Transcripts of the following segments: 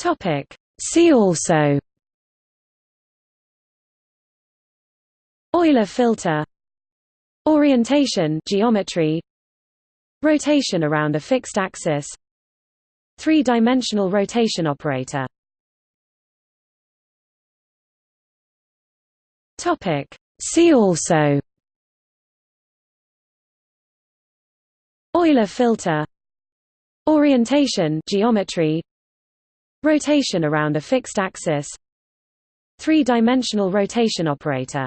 Topic. See also. Euler filter. Orientation geometry. Rotation around a fixed axis. Three-dimensional rotation operator. Topic. See also. Euler filter. Orientation geometry Rotation around a fixed axis. Three-dimensional rotation operator.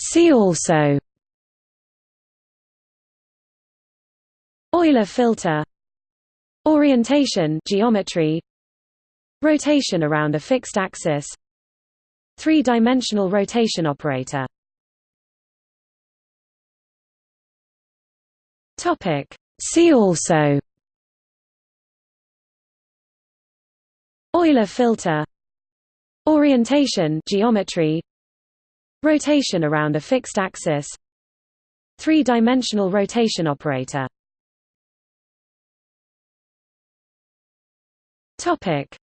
See also. Euler filter. Orientation geometry. Rotation around a fixed axis. Three-dimensional rotation operator. Topic See also Euler filter Orientation geometry Rotation around a fixed axis Three-dimensional rotation operator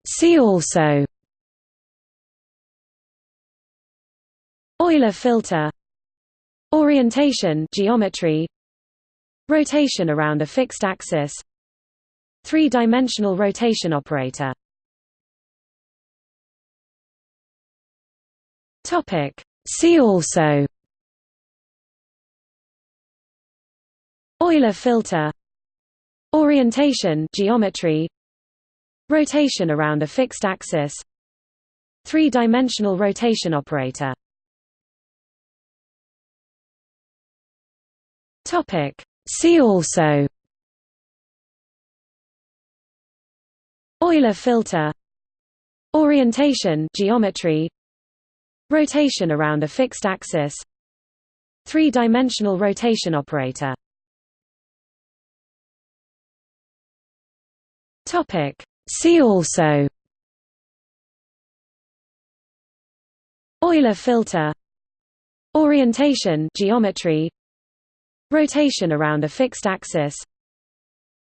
See also Euler filter Orientation geometry Rotation around a fixed axis. Three-dimensional rotation operator. See also. Euler filter. Orientation geometry. Rotation around a fixed axis. Three-dimensional rotation operator. Topic See also Euler filter Orientation geometry Rotation around a fixed axis Three-dimensional rotation operator See also Euler filter Orientation geometry Rotation around a fixed axis.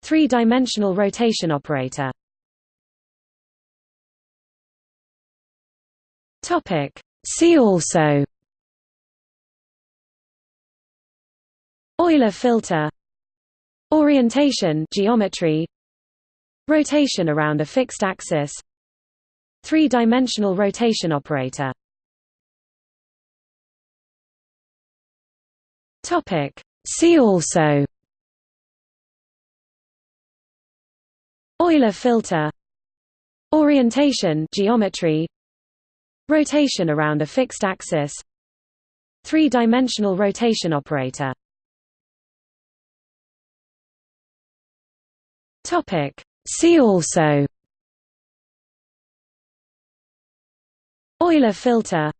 Three-dimensional rotation operator. See also. Euler filter. Orientation geometry. Rotation around a fixed axis. Three-dimensional rotation operator. Topic See also. Euler filter. Orientation geometry. Rotation around a fixed axis. Three-dimensional rotation operator. Topic. See also. Euler filter.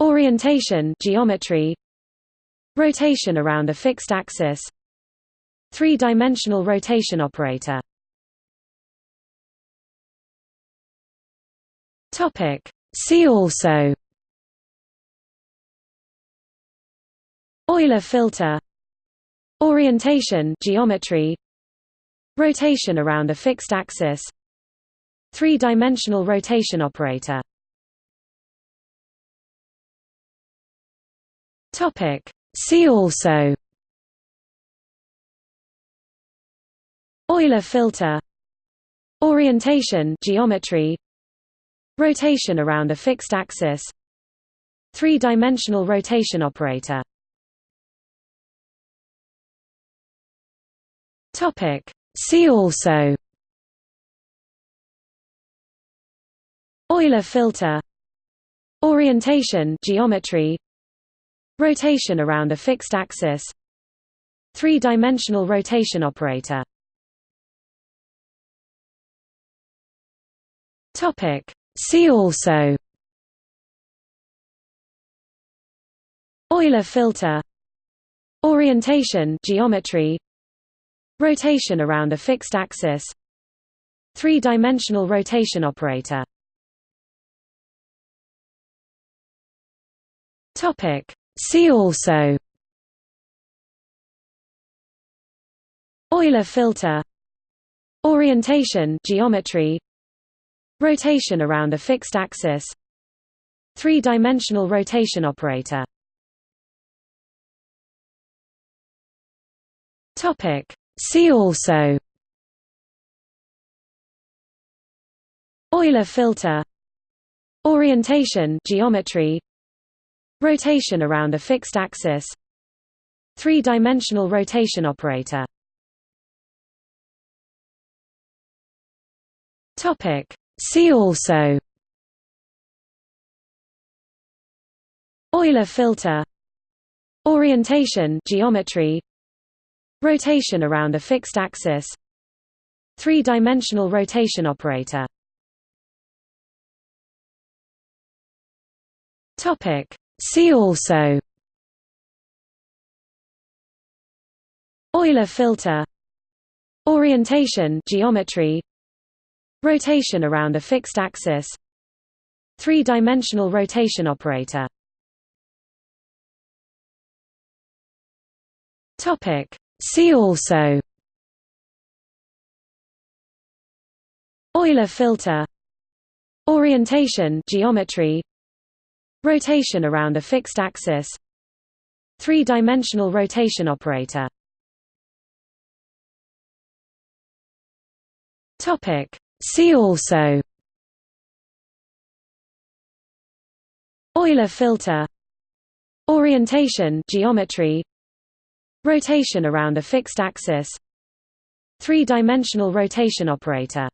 Orientation geometry Rotation around a fixed axis. Three-dimensional rotation operator. See also. Euler filter. Orientation geometry. Rotation around a fixed axis. Three-dimensional rotation operator. Topic See also. Euler filter. Orientation geometry. Rotation around a fixed axis. Three-dimensional rotation operator. Topic. See also. Euler filter. Orientation geometry Rotation around a fixed axis. Three-dimensional rotation operator. See also. Euler filter. Orientation geometry. Rotation around a fixed axis. Three-dimensional rotation operator. Topic See also Euler filter Orientation geometry Rotation around a fixed axis Three-dimensional rotation operator See also Euler filter Orientation geometry Rotation around a fixed axis. Three-dimensional rotation operator. See also. Euler filter. Orientation geometry. Rotation around a fixed axis. Three-dimensional rotation operator. Topic See also Euler filter Orientation geometry Rotation around a fixed axis Three-dimensional rotation operator See also Euler filter Orientation geometry Rotation around a fixed axis. Three-dimensional rotation operator. See also. Euler filter. Orientation geometry. Rotation around a fixed axis. Three-dimensional rotation operator.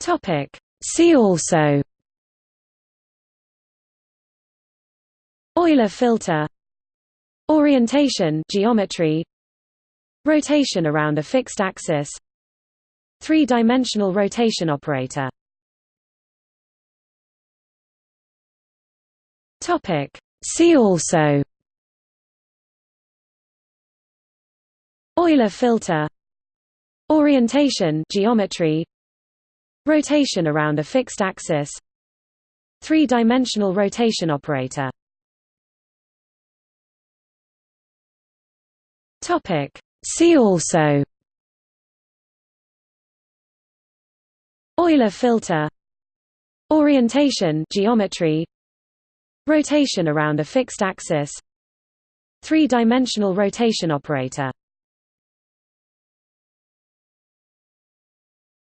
Topic See also. Euler filter. Orientation geometry. Rotation around a fixed axis. Three-dimensional rotation operator. Topic. See also. Euler filter. Orientation geometry Rotation around a fixed axis. Three-dimensional rotation operator. Topic. See also. Euler filter. Orientation geometry. Rotation around a fixed axis. Three-dimensional rotation operator.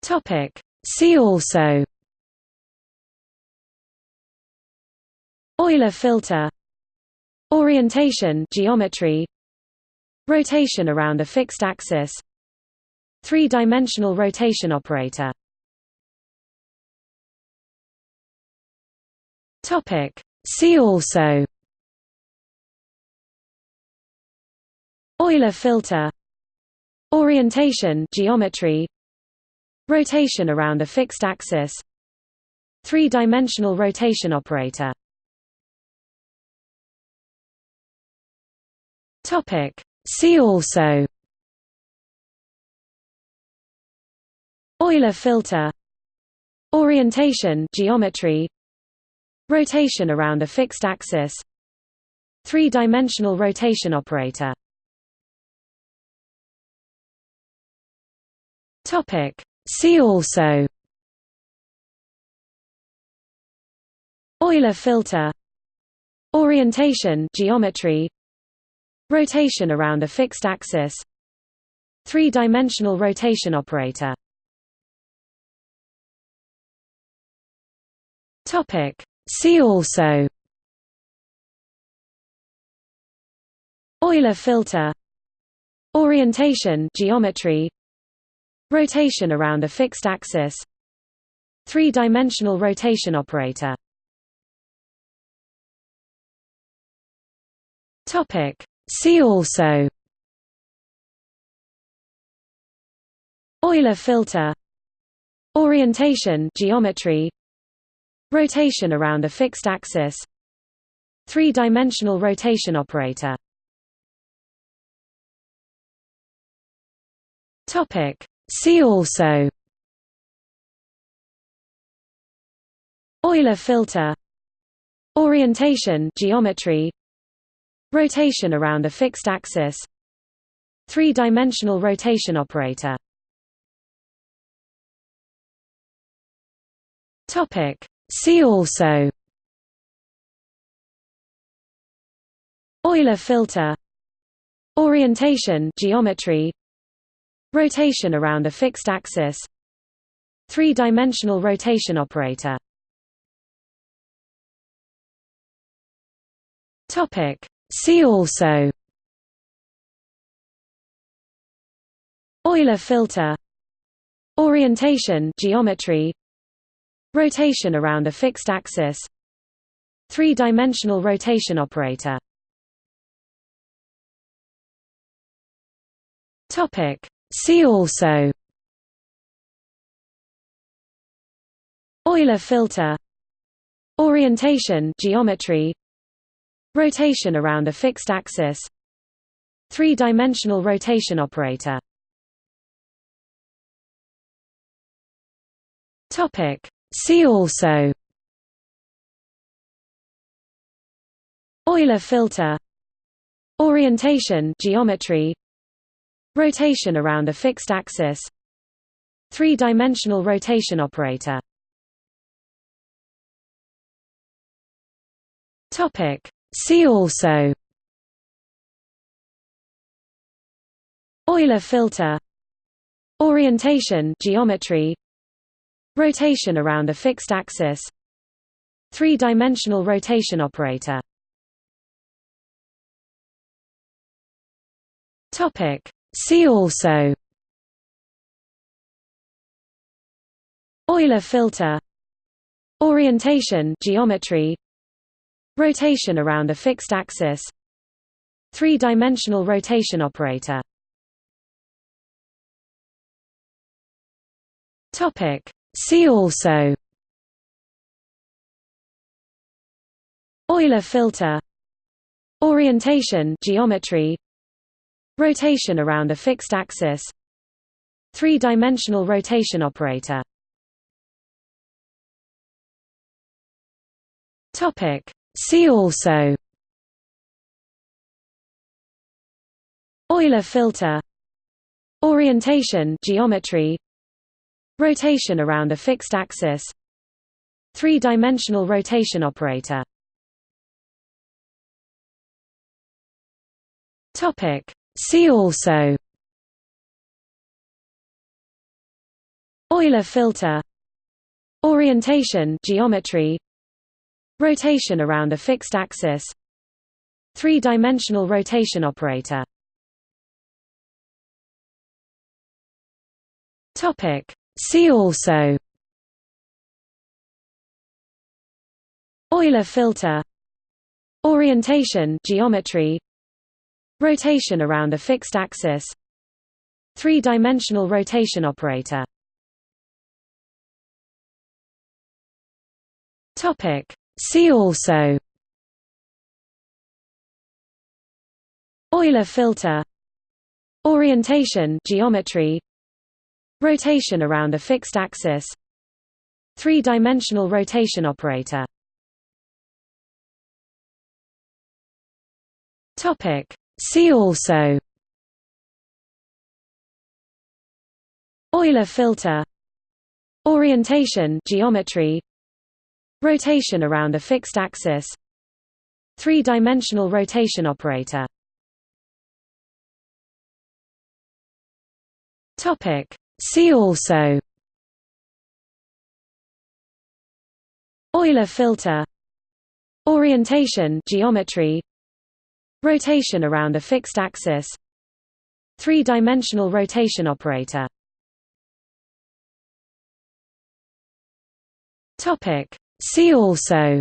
Topic See also. Euler filter. Orientation geometry. Rotation around a fixed axis. Three-dimensional rotation operator. Topic. See also. Euler filter. Orientation geometry Rotation around a fixed axis. Three-dimensional rotation operator. See also. Euler filter. Orientation geometry. Rotation around a fixed axis. Three-dimensional rotation operator. Topic See also Euler filter Orientation geometry Rotation around a fixed axis Three-dimensional rotation operator Topic. See also Euler filter Orientation geometry Rotation around a fixed axis. Three-dimensional rotation operator. See also. Euler filter. Orientation geometry. Rotation around a fixed axis. Three-dimensional rotation operator. Topic See also Euler filter Orientation geometry rotation around a fixed axis three-dimensional rotation operator see also Euler filter Orientation geometry Rotation around a fixed axis. Three-dimensional rotation operator. See also. Euler filter. Orientation geometry. Rotation around a fixed axis. Three-dimensional rotation operator. Topic. See also Euler filter Orientation geometry Rotation around a fixed axis Three-dimensional rotation operator. See also Euler filter Orientation geometry Rotation around a fixed axis. Three-dimensional rotation operator. See also. Euler filter. Orientation geometry. Rotation around a fixed axis. Three-dimensional rotation operator. Topic See also. Euler filter. Orientation geometry. Rotation around a fixed axis. Three-dimensional rotation operator. See also. Euler filter. Orientation geometry Rotation around a fixed axis. Three-dimensional rotation operator. See also. Euler filter. Orientation geometry. Rotation around a fixed axis. Three-dimensional rotation operator. Topic See also Euler filter Orientation geometry Rotation around a fixed axis Three-dimensional rotation operator Topic. See also Euler filter Orientation geometry Rotation around a fixed axis. Three-dimensional rotation operator. See also. Euler filter. Orientation geometry. Rotation around a fixed axis. Three-dimensional rotation operator. Topic See also Euler filter Orientation geometry Rotation around a fixed axis Three-dimensional rotation operator Topic. See also Euler filter Orientation geometry Rotation around a fixed axis. Three-dimensional rotation operator. See also.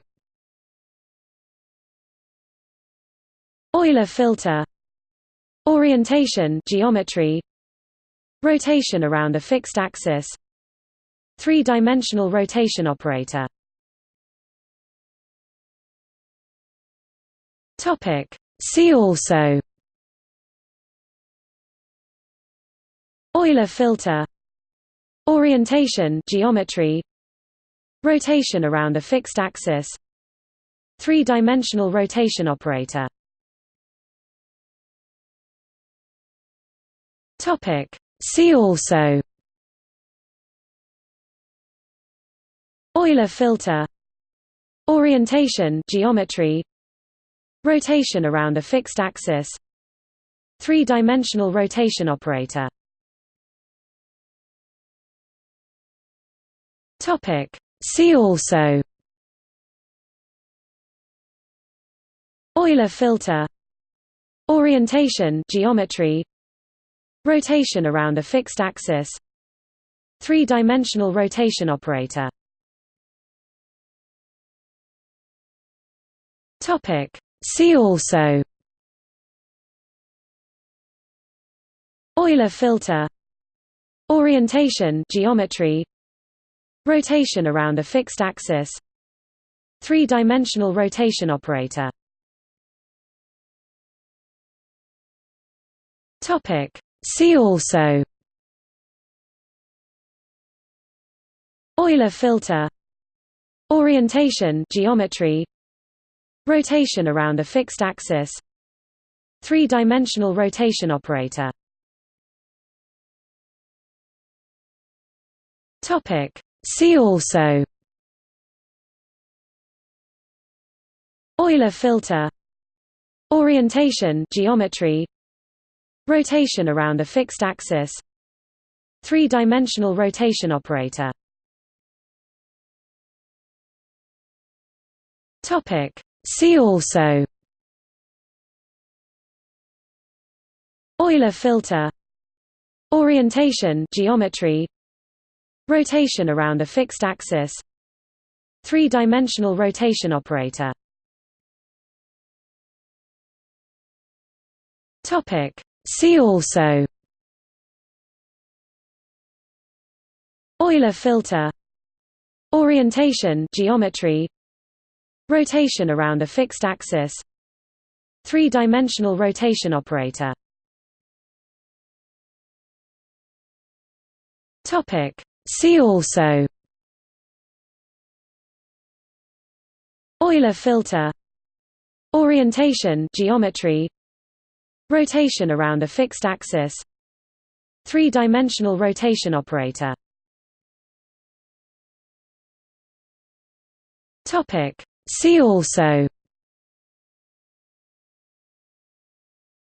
Euler filter. Orientation geometry. Rotation around a fixed axis. Three-dimensional rotation operator. Topic See also Euler filter Orientation geometry Rotation around a fixed axis Three-dimensional rotation operator See also Euler filter Orientation geometry Rotation around a fixed axis. Three-dimensional rotation operator. See also. Euler filter. Orientation geometry. Rotation around a fixed axis. Three-dimensional rotation operator. Topic See also Euler filter Orientation geometry Rotation around a fixed axis Three-dimensional rotation operator See also Euler filter Orientation geometry Rotation around a fixed axis. Three-dimensional rotation operator. See also. Euler filter. Orientation geometry. Rotation around a fixed axis. Three-dimensional rotation operator. Topic See also Euler filter Orientation geometry Rotation around a fixed axis Three-dimensional rotation operator Topic. See also Euler filter Orientation geometry Rotation around a fixed axis. Three-dimensional rotation operator. See also. Euler filter. Orientation geometry. Rotation around a fixed axis. Three-dimensional rotation operator See also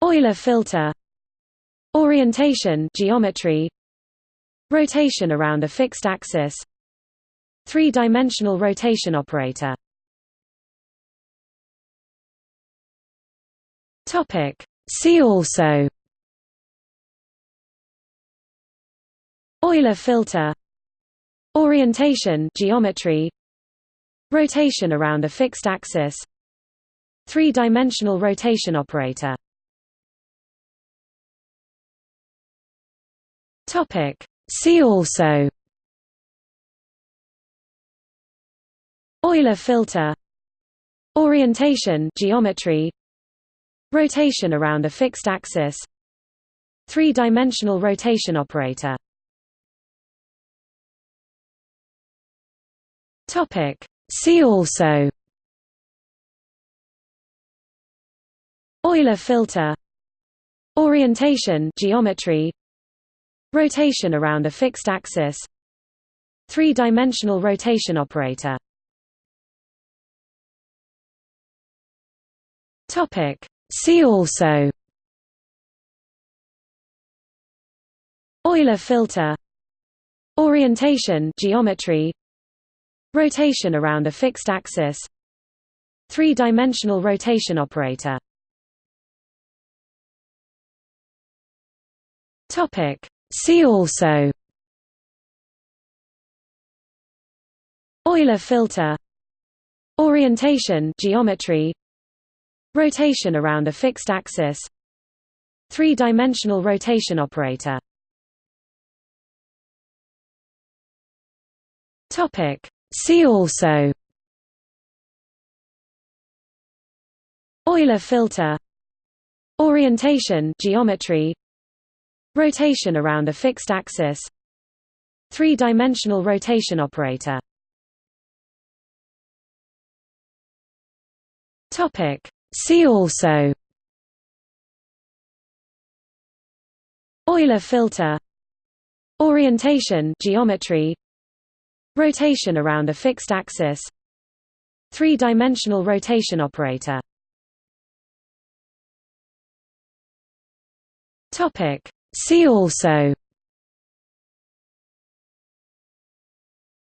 Euler filter Orientation geometry Rotation around a fixed axis Three-dimensional rotation operator See also Euler filter Orientation geometry Rotation around a fixed axis. Three-dimensional rotation operator. See also. Euler filter. Orientation geometry. Rotation around a fixed axis. Three-dimensional rotation operator. Topic See also. Euler filter. Orientation geometry. Rotation around a fixed axis. Three-dimensional rotation operator. See also. Euler filter. Orientation geometry Rotation around a fixed axis. Three-dimensional rotation operator. See also. Euler filter. Orientation geometry. Rotation around a fixed axis. Three-dimensional rotation operator. Topic See also Euler filter Orientation geometry Rotation around a fixed axis Three-dimensional rotation operator See also Euler filter Orientation geometry Rotation around a fixed axis. Three-dimensional rotation operator. See also.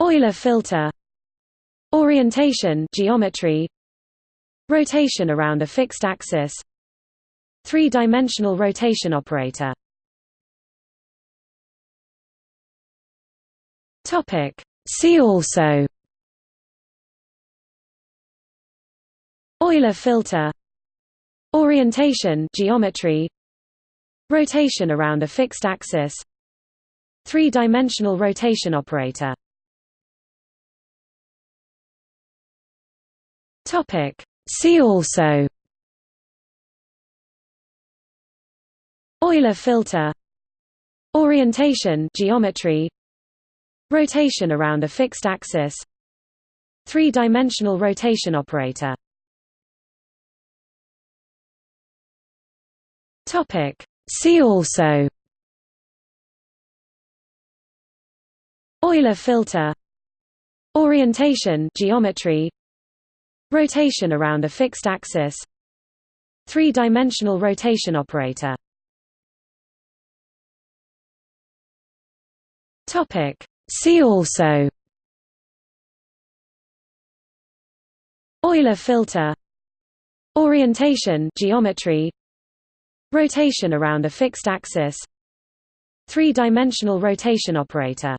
Euler filter. Orientation geometry. Rotation around a fixed axis. Three-dimensional rotation operator See also Euler filter Orientation geometry Rotation around a fixed axis Three-dimensional rotation operator Topic. See also Euler filter Orientation geometry Rotation around a fixed axis. Three-dimensional rotation operator. See also. Euler filter. Orientation geometry. Rotation around a fixed axis. Three-dimensional rotation operator See also Euler filter Orientation geometry Rotation around a fixed axis Three-dimensional rotation operator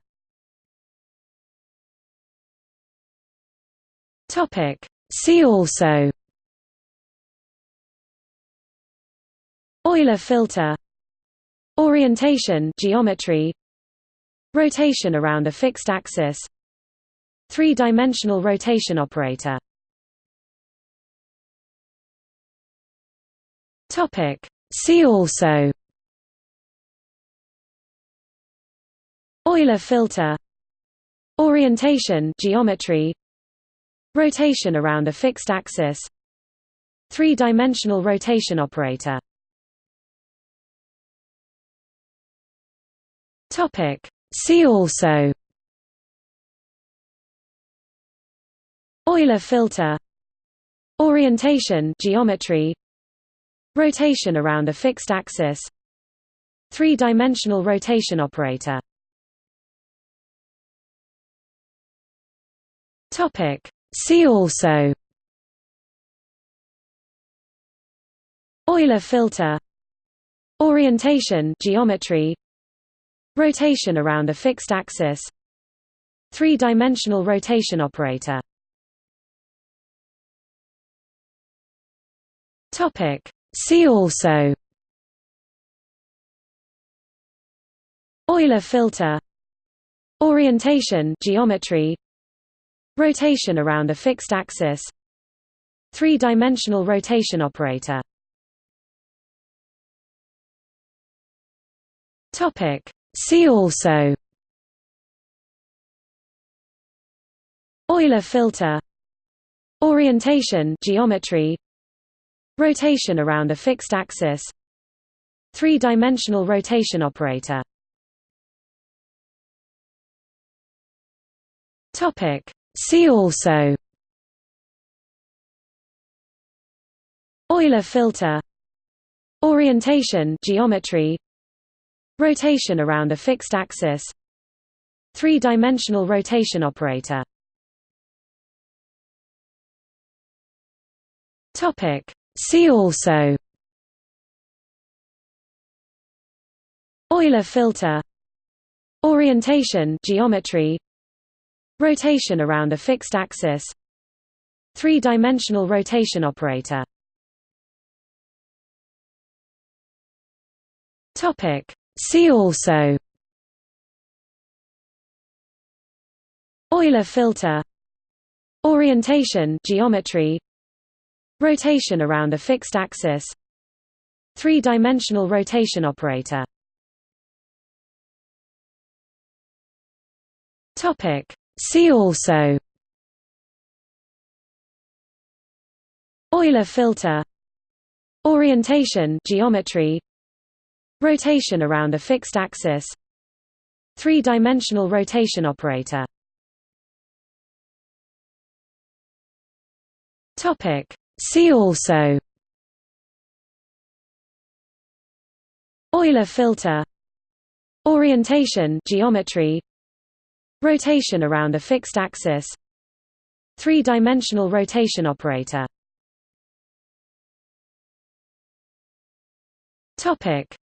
Topic. See also Euler filter Orientation geometry Rotation around a fixed axis. Three-dimensional rotation operator. Topic. See also. Euler filter. Orientation geometry. Rotation around a fixed axis. Three-dimensional rotation operator See also Euler filter Orientation geometry Rotation around a fixed axis Three-dimensional rotation operator Topic. See also Euler filter Orientation geometry Rotation around a fixed axis. Three-dimensional rotation operator. See also. Euler filter. Orientation geometry. Rotation around a fixed axis. Three-dimensional rotation operator See also. Euler filter. Orientation geometry. Rotation around a fixed axis. Three-dimensional rotation operator. See also. Euler filter. Orientation geometry Rotation around a fixed axis. Three-dimensional rotation operator. See also. Euler filter. Orientation geometry. Rotation around a fixed axis. Three-dimensional rotation operator See also. Euler filter. Orientation geometry. Rotation around a fixed axis. Three-dimensional rotation operator. Topic. See also. Euler filter. Orientation geometry Rotation around a fixed axis. Three-dimensional rotation operator. See also. Euler filter. Orientation geometry. Rotation around a fixed axis. Three-dimensional rotation operator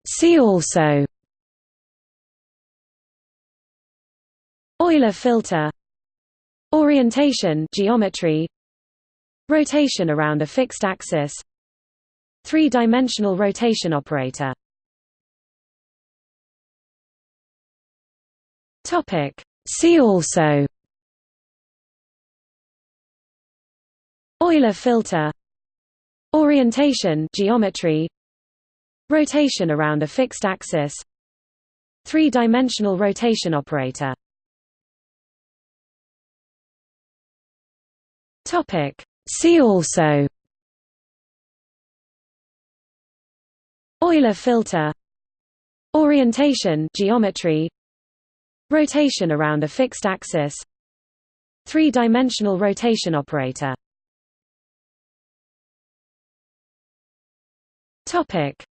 See also Euler filter Orientation geometry Rotation around a fixed axis Three-dimensional rotation operator. See also Euler filter Orientation geometry Rotation around a fixed axis. Three-dimensional rotation operator. See also. Euler filter. Orientation geometry. Rotation around a fixed axis. Three-dimensional rotation operator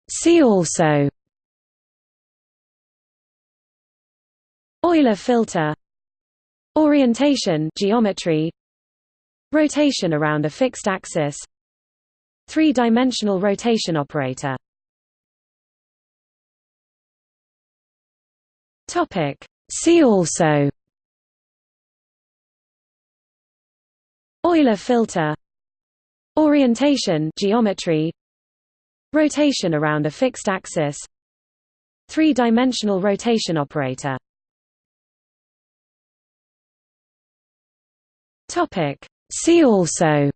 See also Euler filter Orientation geometry Rotation around a fixed axis Three-dimensional rotation operator See also Euler filter Orientation geometry Rotation around a fixed axis. Three-dimensional rotation operator. See also.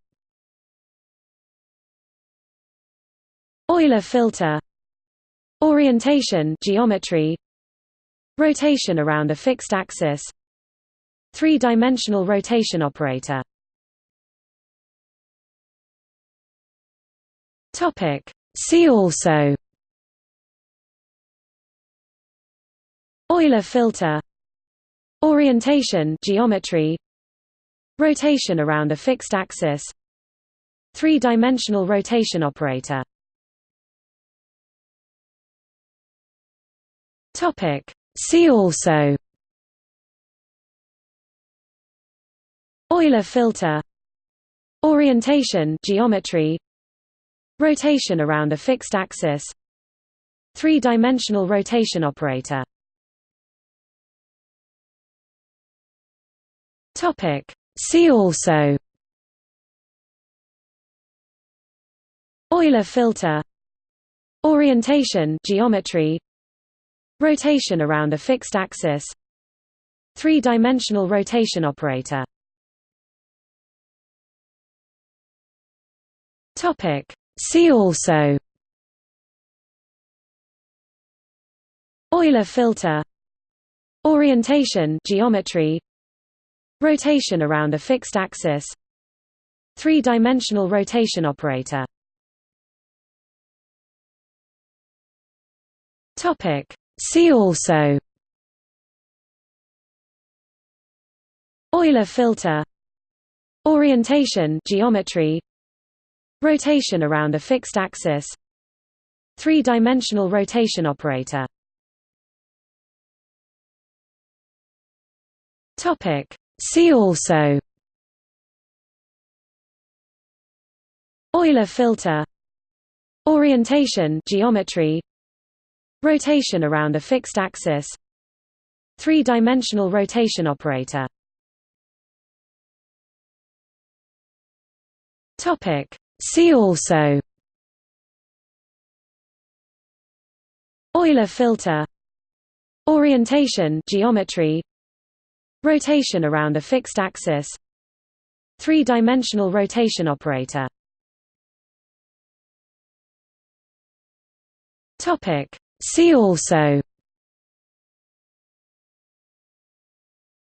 Euler filter. Orientation geometry. Rotation around a fixed axis. Three-dimensional rotation operator See also. Euler filter. Orientation geometry. Rotation around a fixed axis. Three-dimensional rotation operator. See also. Euler filter. Orientation geometry Rotation around a fixed axis. Three-dimensional rotation operator. See also. Euler filter. Orientation geometry. Rotation around a fixed axis. Three-dimensional rotation operator See also. Euler filter. Orientation geometry. Rotation around a fixed axis. Three-dimensional rotation operator. Topic. See also. Euler filter. Orientation geometry Rotation around a fixed axis. Three-dimensional rotation operator. See also. Euler filter. Orientation geometry. Rotation around a fixed axis. Three-dimensional rotation operator See also Euler filter Orientation geometry Rotation around a fixed axis Three-dimensional rotation operator Topic. See also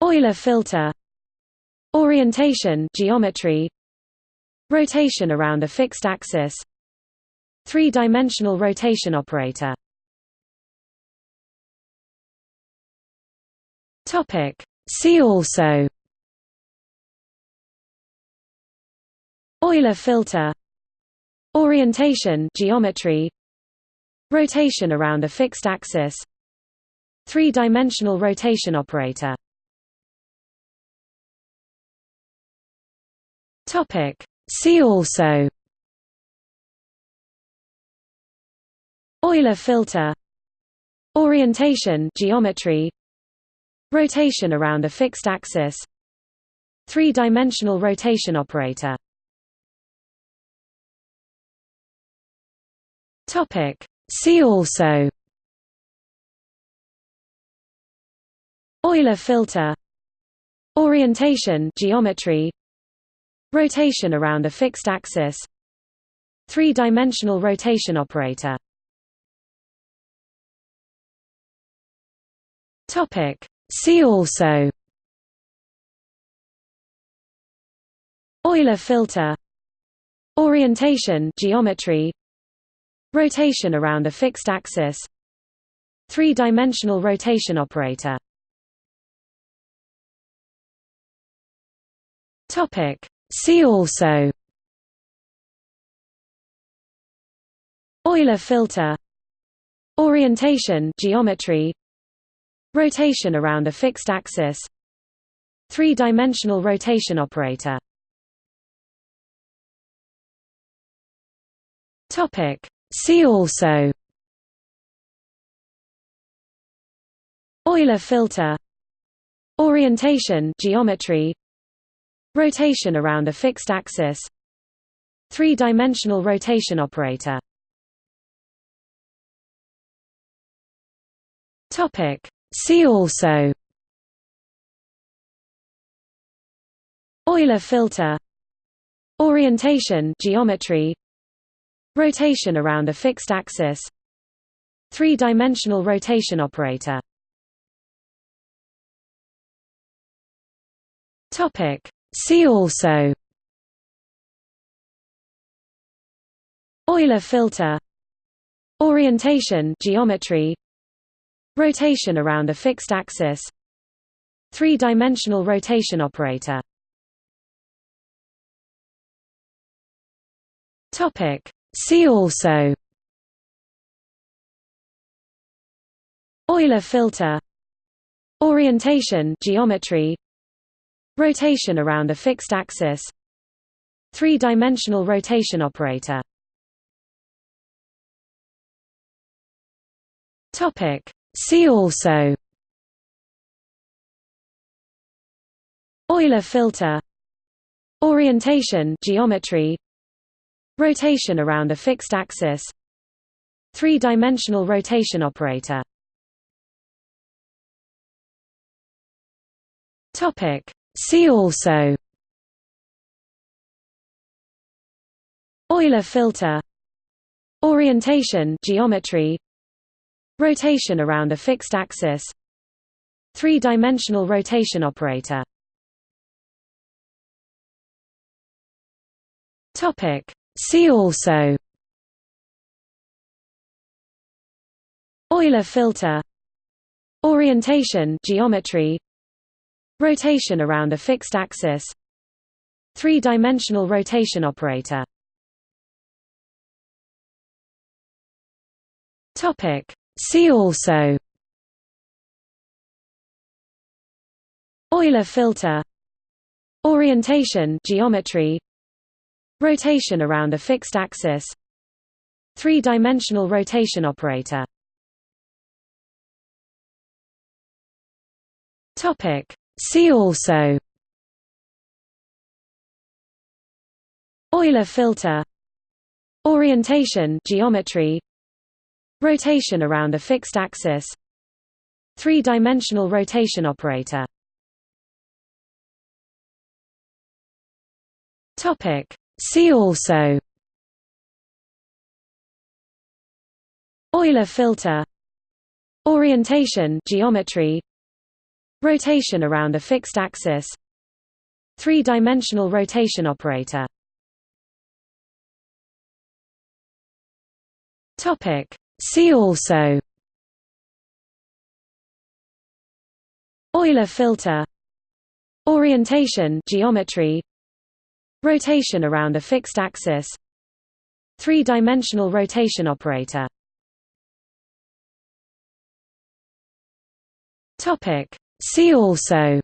Euler filter Orientation geometry Rotation around a fixed axis. Three-dimensional rotation operator. See also. Euler filter. Orientation geometry. Rotation around a fixed axis. Three-dimensional rotation operator. Topic. See also Euler filter Orientation geometry Rotation around a fixed axis Three-dimensional rotation operator. See also Euler filter Orientation geometry Rotation around a fixed axis. Three-dimensional rotation operator. See also. Euler filter. Orientation geometry. Rotation around a fixed axis. Three-dimensional rotation operator. Topic. See also Euler filter Orientation geometry Rotation around a fixed axis Three-dimensional rotation operator. See also Euler filter Orientation geometry Rotation around a fixed axis. Three-dimensional rotation operator. Topic. See also. Euler filter. Orientation geometry. Rotation around a fixed axis. Three-dimensional rotation operator. Topic See also. Euler filter. Orientation geometry. Rotation around a fixed axis. Three-dimensional rotation operator. Topic. See also. Euler filter. Orientation geometry Rotation around a fixed axis. Three-dimensional rotation operator. See also. Euler filter. Orientation geometry. Rotation around a fixed axis. Three-dimensional rotation operator. Topic See also Euler filter Orientation geometry Rotation around a fixed axis Three-dimensional rotation operator Topic. See also Euler filter Orientation geometry Rotation around a fixed axis. Three-dimensional rotation operator. See also. Euler filter. Orientation geometry. Rotation around a fixed axis. Three-dimensional rotation operator. Topic See also Euler filter Orientation geometry Rotation around a fixed axis Three-dimensional rotation operator See also Euler filter Orientation geometry Rotation around a fixed axis. Three-dimensional rotation operator. Topic. See also. Euler filter. Orientation geometry. Rotation around a fixed axis. Three-dimensional rotation operator See also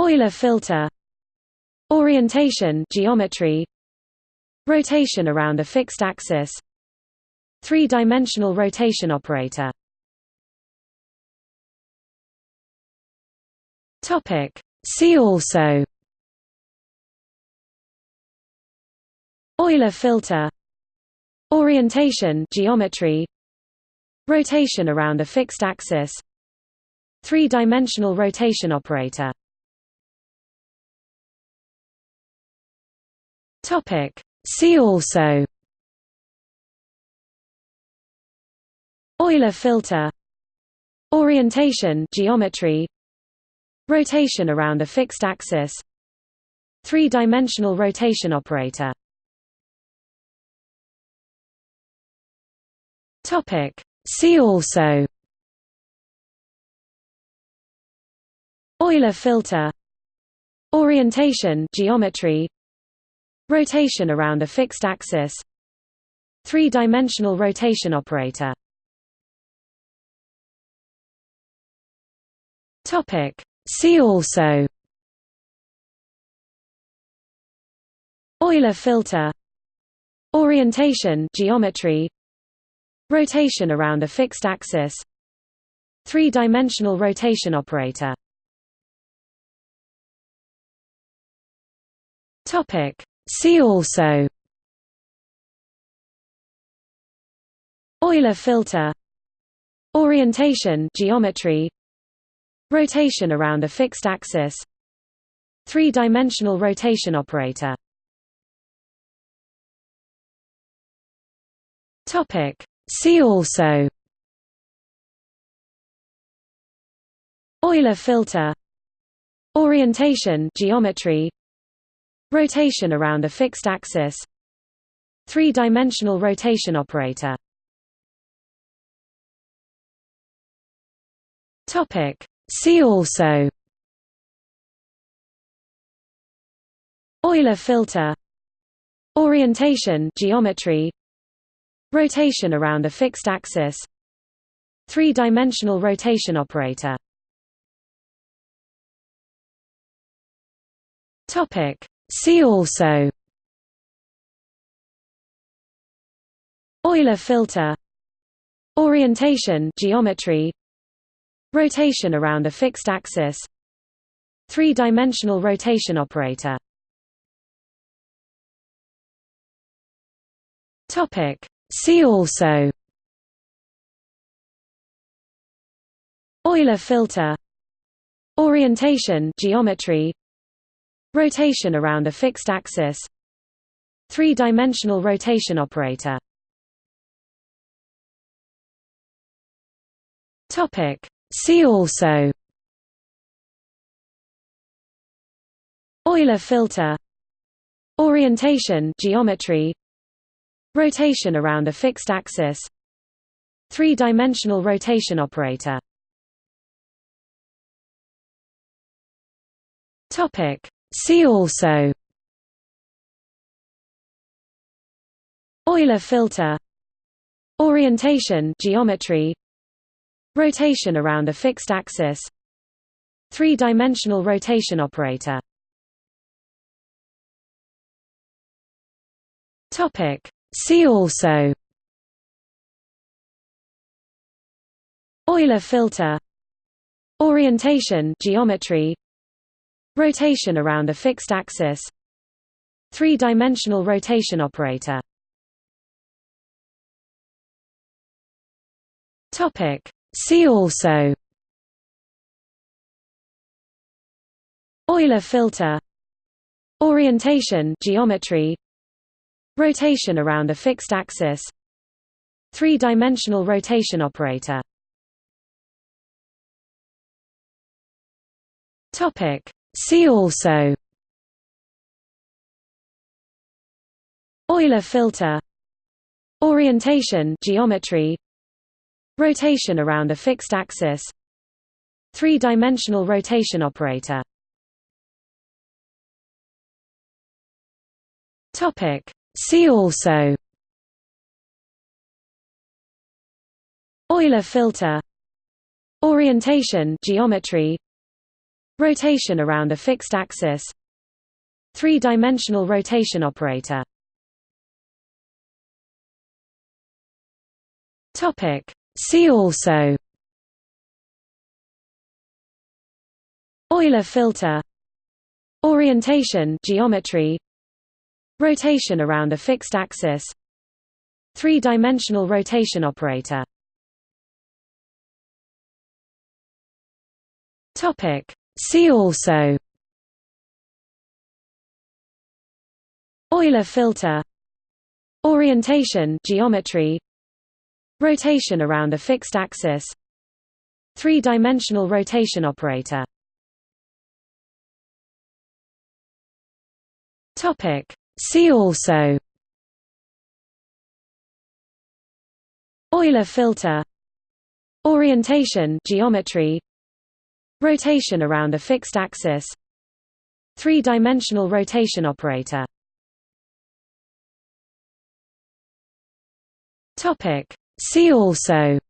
Euler filter Orientation geometry Rotation around a fixed axis Three-dimensional rotation operator See also Euler filter Orientation geometry Rotation around a fixed axis. Three-dimensional rotation operator. See also. Euler filter. Orientation geometry. Rotation around a fixed axis. Three-dimensional rotation operator See also. Euler filter. Orientation geometry. Rotation around a fixed axis. Three-dimensional rotation operator. See also. Euler filter. Orientation geometry Rotation around a fixed axis. Three-dimensional rotation operator. See also. Euler filter. Orientation geometry. Rotation around a fixed axis. Three-dimensional rotation operator See also Euler filter Orientation geometry Rotation around a fixed axis Three-dimensional rotation operator topic. See also Euler filter Orientation geometry Rotation around a fixed axis. Three-dimensional rotation operator. See also. Euler filter. Orientation geometry. Rotation around a fixed axis. Three-dimensional rotation operator See also Euler filter Orientation geometry Rotation around a fixed axis Three-dimensional rotation operator See also Euler filter Orientation geometry Rotation around a fixed axis. Three-dimensional rotation operator. See also. Euler filter. Orientation geometry. Rotation around a fixed axis. Three-dimensional rotation operator See also Euler filter Orientation geometry Rotation around a fixed axis Three-dimensional rotation operator topic. See also Euler filter Orientation geometry Rotation around a fixed axis. Three-dimensional rotation operator. See also. Euler filter. Orientation geometry. Rotation around a fixed axis. Three-dimensional rotation operator See also Euler filter Orientation geometry Rotation around a fixed axis Three-dimensional rotation operator See also Euler filter Orientation geometry Rotation around a fixed axis. Three-dimensional rotation operator. See also. Euler filter. Orientation geometry. Rotation around a fixed axis. Three-dimensional rotation operator See also Euler filter Orientation geometry Rotation around a fixed axis Three-dimensional rotation operator topic. See also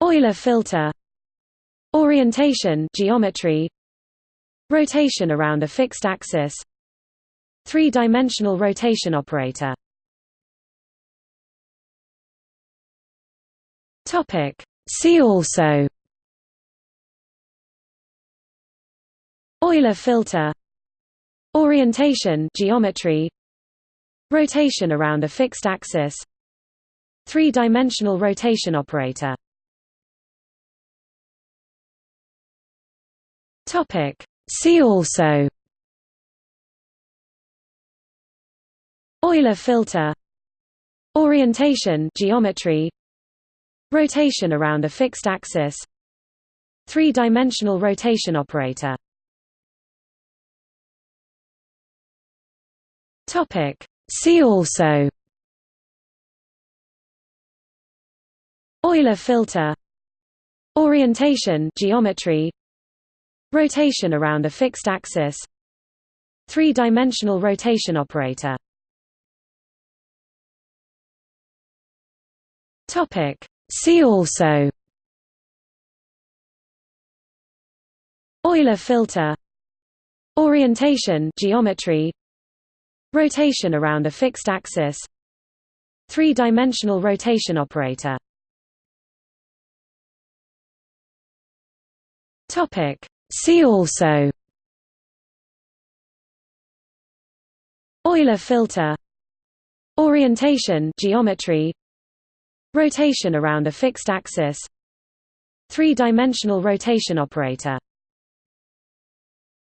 Euler filter Orientation geometry Rotation around a fixed axis. Three-dimensional rotation operator. See also. Euler filter. Orientation geometry. Rotation around a fixed axis. Three-dimensional rotation operator See also Euler filter Orientation geometry Rotation around a fixed axis Three-dimensional rotation operator See also Euler filter Orientation geometry Rotation around a fixed axis. Three-dimensional rotation operator. Topic. See also. Euler filter. Orientation geometry. Rotation around a fixed axis. Three-dimensional rotation operator See also. Euler filter. Orientation geometry. Rotation around a fixed axis. Three-dimensional rotation operator